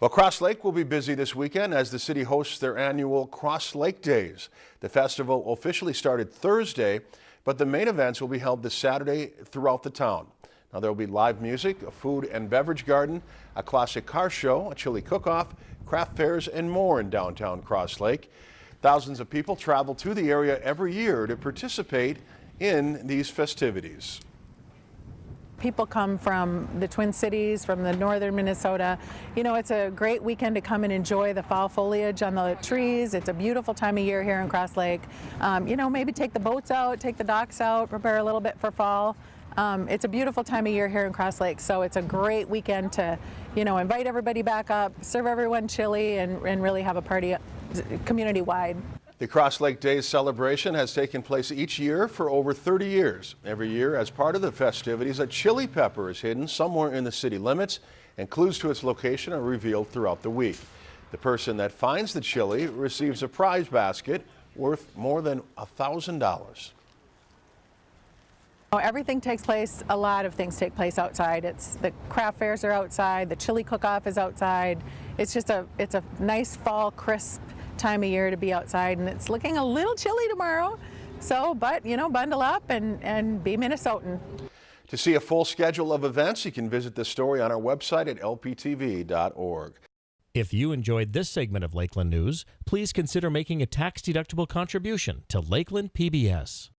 Well, Cross Lake will be busy this weekend as the city hosts their annual Cross Lake Days. The festival officially started Thursday, but the main events will be held this Saturday throughout the town. Now there will be live music, a food and beverage garden, a classic car show, a chili cook-off, craft fairs, and more in downtown Cross Lake. Thousands of people travel to the area every year to participate in these festivities. People come from the Twin Cities, from the northern Minnesota. You know, it's a great weekend to come and enjoy the fall foliage on the trees. It's a beautiful time of year here in Cross Lake. Um, you know, maybe take the boats out, take the docks out, prepare a little bit for fall. Um, it's a beautiful time of year here in Cross Lake, so it's a great weekend to, you know, invite everybody back up, serve everyone chili, and, and really have a party community-wide. The Cross Lake Days celebration has taken place each year for over 30 years. Every year, as part of the festivities, a chili pepper is hidden somewhere in the city limits and clues to its location are revealed throughout the week. The person that finds the chili receives a prize basket worth more than $1,000. Everything takes place, a lot of things take place outside. It's the craft fairs are outside, the chili cook-off is outside. It's just a, it's a nice fall crisp time of year to be outside and it's looking a little chilly tomorrow. So, but you know, bundle up and, and be Minnesotan. To see a full schedule of events, you can visit the story on our website at lptv.org. If you enjoyed this segment of Lakeland News, please consider making a tax-deductible contribution to Lakeland PBS.